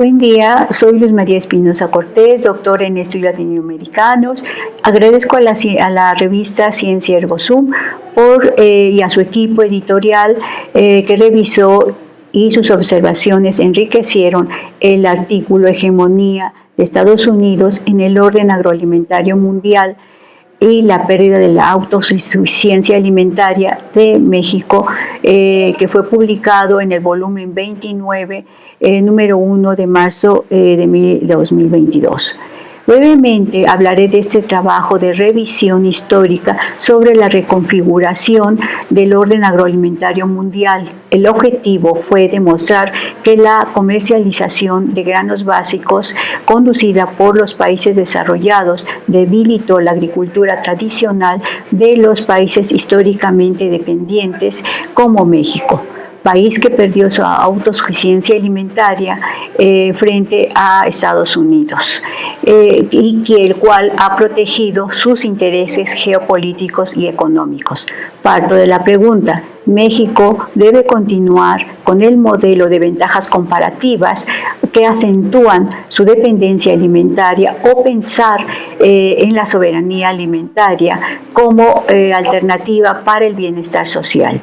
Buen día, soy Luz María Espinosa Cortés, doctora en estudios latinoamericanos. Agradezco a la, revista Ciencia Ergo Sum por, eh, y a su equipo editorial eh, que revisó y sus observaciones enriquecieron el artículo Hegemonía de Estados Unidos en el orden agroalimentario mundial y la pérdida de la autosuficiencia alimentaria de México, eh, que fue publicado en el volumen 29, eh, número 1 de marzo eh, de 2022. Brevemente hablaré de este trabajo de revisión histórica sobre la reconfiguración del orden agroalimentario mundial. El objetivo fue demostrar que la comercialización de granos básicos conducida por los países desarrollados debilitó la agricultura tradicional de los países históricamente dependientes como México país que perdió su autosuficiencia alimentaria eh, frente a Estados Unidos eh, y el cual ha protegido sus intereses geopolíticos y económicos. Parto de la pregunta, México debe continuar con el modelo de ventajas comparativas que acentúan su dependencia alimentaria o pensar eh, en la soberanía alimentaria como alternativa para el bienestar social.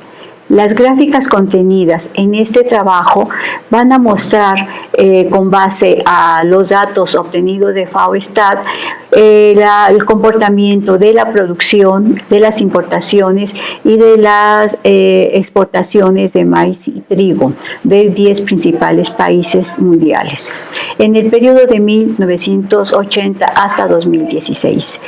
Las gráficas contenidas en este trabajo van a mostrar, eh, con base a los datos obtenidos de FAO-STAT, eh, el comportamiento de la producción, de las importaciones y de las eh, exportaciones de maíz y trigo de 10 principales países mundiales en el periodo de 1980 hasta 2016.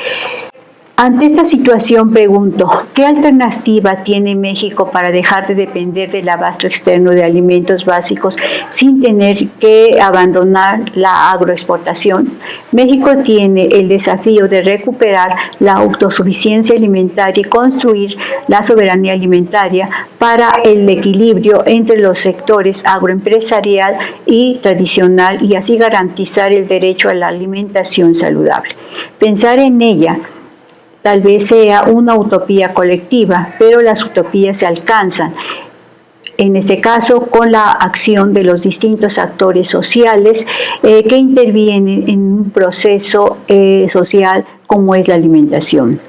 Ante esta situación pregunto, ¿qué alternativa tiene México para dejar de depender del abasto externo de alimentos básicos sin tener que abandonar la agroexportación? México tiene el desafío de recuperar la autosuficiencia alimentaria y construir la soberanía alimentaria para el equilibrio entre los sectores agroempresarial y tradicional y así garantizar el derecho a la alimentación saludable. Pensar en ella Tal vez sea una utopía colectiva, pero las utopías se alcanzan, en este caso con la acción de los distintos actores sociales eh, que intervienen en un proceso eh, social como es la alimentación.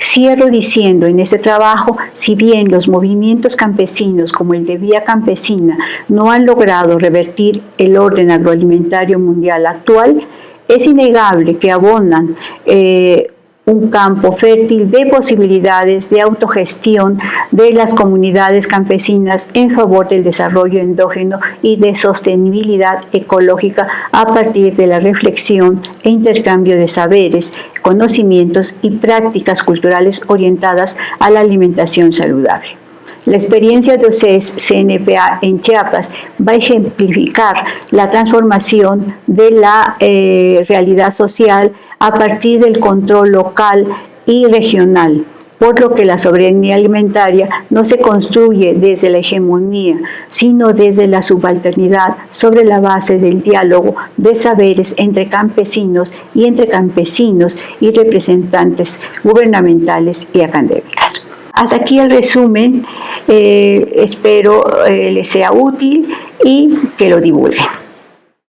Cierro diciendo en este trabajo, si bien los movimientos campesinos como el de Vía Campesina no han logrado revertir el orden agroalimentario mundial actual, es innegable que abonan eh, un campo fértil de posibilidades de autogestión de las comunidades campesinas en favor del desarrollo endógeno y de sostenibilidad ecológica a partir de la reflexión e intercambio de saberes, conocimientos y prácticas culturales orientadas a la alimentación saludable. La experiencia de OCES CNPA en Chiapas va a ejemplificar la transformación de la eh, realidad social a partir del control local y regional, por lo que la soberanía alimentaria no se construye desde la hegemonía, sino desde la subalternidad sobre la base del diálogo de saberes entre campesinos y entre campesinos y representantes gubernamentales y académicas. Hasta aquí el resumen, eh, espero eh, les sea útil y que lo divulguen.